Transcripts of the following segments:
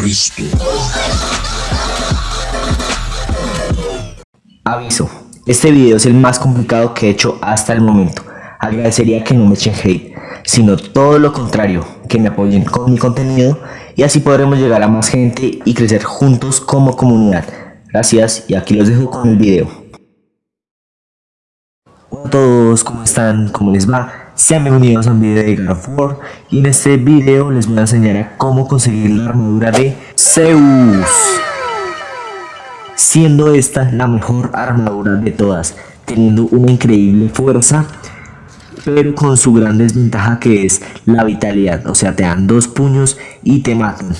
Cristo. Aviso, este video es el más complicado que he hecho hasta el momento. Agradecería que no me echen hate, sino todo lo contrario, que me apoyen con mi contenido y así podremos llegar a más gente y crecer juntos como comunidad. Gracias y aquí los dejo con el video. Hola a todos, ¿cómo están? ¿Cómo les va? Sean bienvenidos a un video de God y en este video les voy a enseñar a cómo conseguir la armadura de Zeus siendo esta la mejor armadura de todas, teniendo una increíble fuerza, pero con su gran desventaja que es la vitalidad, o sea, te dan dos puños y te matan.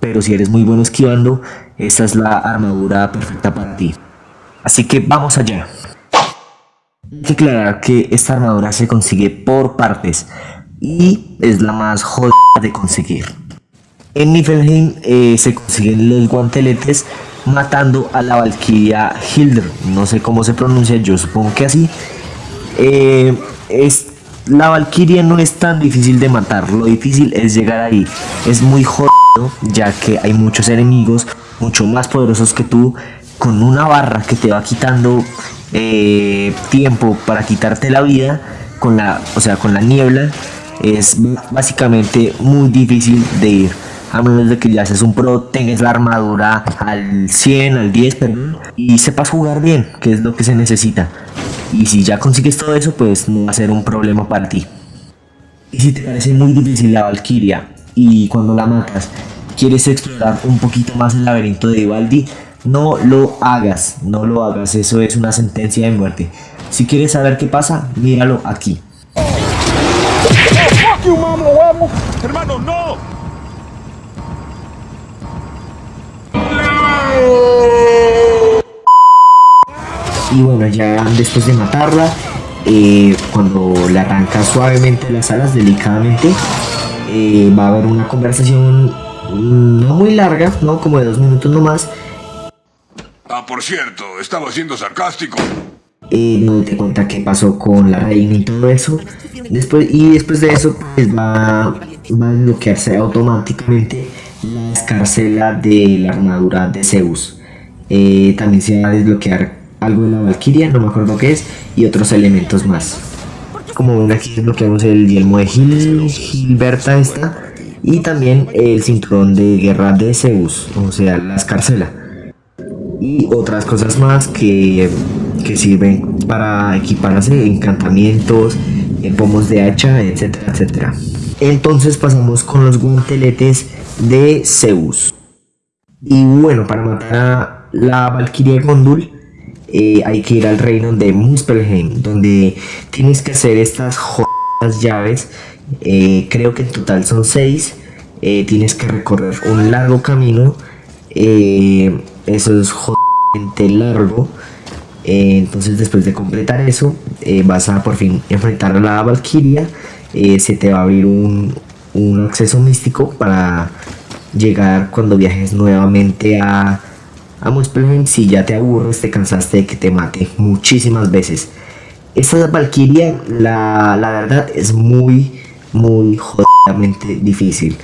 Pero si eres muy bueno esquivando, esta es la armadura perfecta para ti. Así que vamos allá. Hay que aclarar que esta armadura se consigue por partes y es la más jodida de conseguir. En Niflheim eh, se consiguen los guanteletes matando a la Valkyria Hilder. No sé cómo se pronuncia, yo supongo que así. Eh, es, la Valkyria no es tan difícil de matar, lo difícil es llegar ahí. Es muy jodido ya que hay muchos enemigos mucho más poderosos que tú con una barra que te va quitando eh, tiempo para quitarte la vida con la o sea con la niebla es básicamente muy difícil de ir a menos de que ya seas un pro, tengas la armadura al 100, al 10, perdón, y sepas jugar bien, que es lo que se necesita. Y si ya consigues todo eso, pues no va a ser un problema para ti. Y si te parece muy difícil la Valkyria y cuando la matas quieres explorar un poquito más el laberinto de Ivaldi, no lo hagas, no lo hagas, eso es una sentencia de muerte. Si quieres saber qué pasa, míralo aquí. Hermano, no. y bueno ya después de matarla eh, cuando le arranca suavemente las alas delicadamente eh, va a haber una conversación no muy larga no como de dos minutos nomás por cierto estaba siendo sarcástico eh, donde te cuenta qué pasó con la reina y todo eso después y después de eso pues va, va a desbloquearse automáticamente la escarcela de la armadura de Zeus también se va a desbloquear algo de la Valkyria, no me acuerdo qué es, y otros elementos más. Como ven aquí desbloqueamos el yelmo de Gil, Gilberta esta, y también el cinturón de guerra de Zeus, o sea, la escarcela. Y otras cosas más que, que sirven para equiparse, encantamientos, pomos de hacha, etcétera, etcétera. Entonces pasamos con los guanteletes de Zeus. Y bueno, para matar a la Valkyria Gondul eh, hay que ir al reino de Muspelheim, donde tienes que hacer estas llaves. Eh, creo que en total son 6. Eh, tienes que recorrer un largo camino. Eso es jodidamente largo. entonces después de completar eso, vas a por fin enfrentar a la Valkyria. se te va a abrir un, un acceso místico para llegar cuando viajes nuevamente a a Muspelheim si ya te aburres, te cansaste de que te mate muchísimas veces. Esta Valkyria, la, la verdad, es muy, muy jodidamente difícil.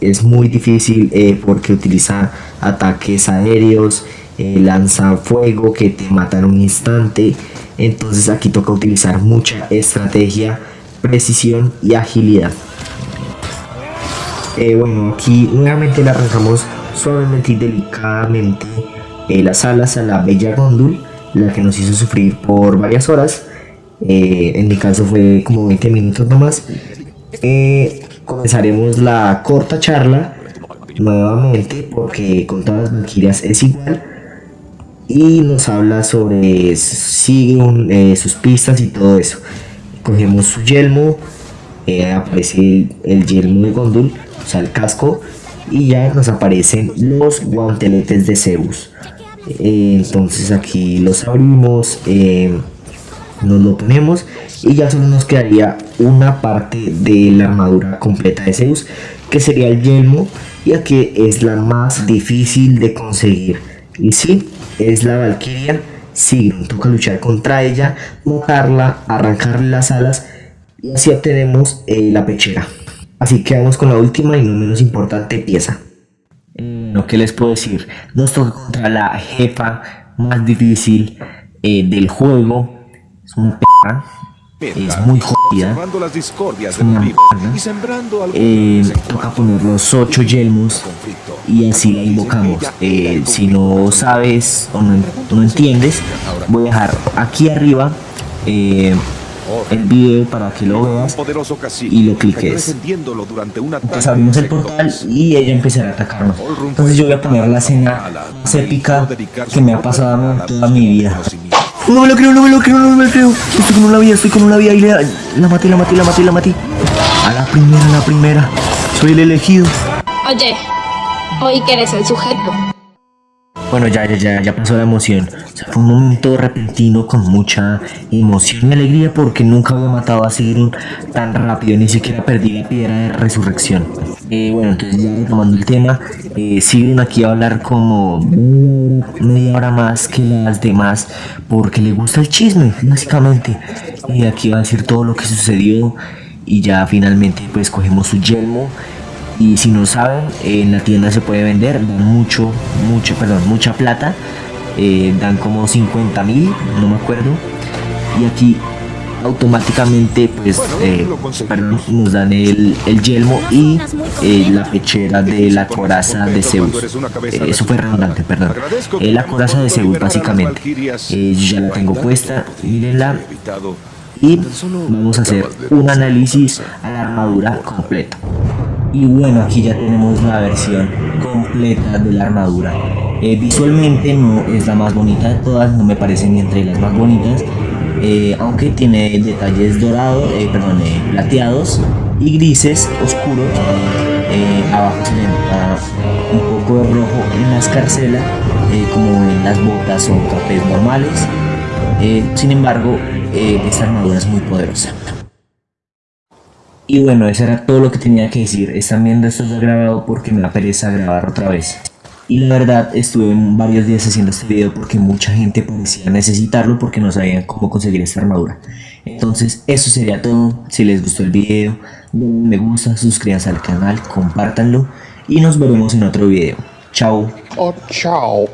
Es muy difícil eh, porque utiliza ataques aéreos, eh, lanza fuego que te mata en un instante. Entonces aquí toca utilizar mucha estrategia, precisión y agilidad. Eh, bueno, aquí nuevamente le arrancamos suavemente y delicadamente las alas a la bella Gondul, la que nos hizo sufrir por varias horas. En mi caso fue como 20 minutos nomás. Comenzaremos la corta charla nuevamente porque con todas las Valkyrias es igual y nos habla sobre sigue sus pistas y todo eso. Cogemos su yelmo aparece el, yelmo de Gondul o sea el casco y ya nos aparecen los guanteletes de Zeus. Eh, entonces aquí los abrimos eh, nos lo ponemos y ya solo nos quedaría una parte de la armadura completa de Zeus que sería el yelmo y aquí es la más difícil de conseguir y si es la Valkyria si toca luchar contra ella mojarla arrancarle las alas y así obtenemos eh, la pechera Así que vamos con la última y no menos importante pieza. Eh, bueno, ¿qué les puedo decir? Nos toca contra la jefa más difícil eh, del juego. Es un p***, es muy jodida. Observando las discordias Es una mierda. y sembrando Eh, toca poner los ocho yelmos y así la invocamos. Eh, si no sabes o no, no entiendes, voy a dejar aquí arriba eh, el video para que lo veas. y lo cliques. Entonces abrimos el portal y ella empezará a atacarnos. Entonces yo voy a poner la escena más épica que me ha pasado toda mi vida. No me lo creo, no me lo creo, no me lo creo. Estoy con una vida, estoy con una vida y la, la maté, la maté, la maté, la maté. A la primera, a la primera. Soy el elegido. Oye, hoy que eres el sujeto. Bueno, ya, ya, ya, pasó la emoción. Fue un momento repentino con mucha emoción y alegría porque nunca había matado a Sigrun tan rápido, ni siquiera perdí la piedra de resurrección. Eh, bueno, entonces ya retomando el tema, eh, aquí va a hablar como media hora más que las demás porque le gusta el chisme, básicamente. Y aquí va a decir todo lo que sucedió y ya finalmente pues cogemos su yelmo y si no saben, en la tienda se puede vender, dan mucho, mucho, perdón, mucha plata. eh, dan como 50 mil, no me acuerdo. Y aquí automáticamente pues eh, perdón, nos dan el, el yelmo y eh, la pechera de la coraza de Zeus. Eh, eso fue redundante, perdón. Eh, la coraza de Zeus básicamente. Eh, yo ya la tengo puesta, mírenla. Y vamos a hacer un análisis a la armadura completa. Y bueno, aquí ya tenemos la versión completa de la armadura. Eh, visualmente no es la más bonita de todas, no me parece ni entre las más bonitas. eh, aunque tiene detalles dorados, eh, perdón, plateados y grises oscuros. Abajo se nota un poco de rojo en la escarcela, como en las botas o capes normales. Sin embargo, esta armadura es muy poderosa. Y bueno, eso era todo lo que tenía que decir. Están viendo esto grabado porque me da pereza grabar otra vez. Y la verdad, estuve varios días haciendo este video porque mucha gente parecía necesitarlo porque no sabían cómo conseguir esta armadura. Entonces, eso sería todo. Si les gustó el video, denle me gusta, suscríbanse al canal, compártanlo y nos veremos en otro video. Chao. Oh, chao.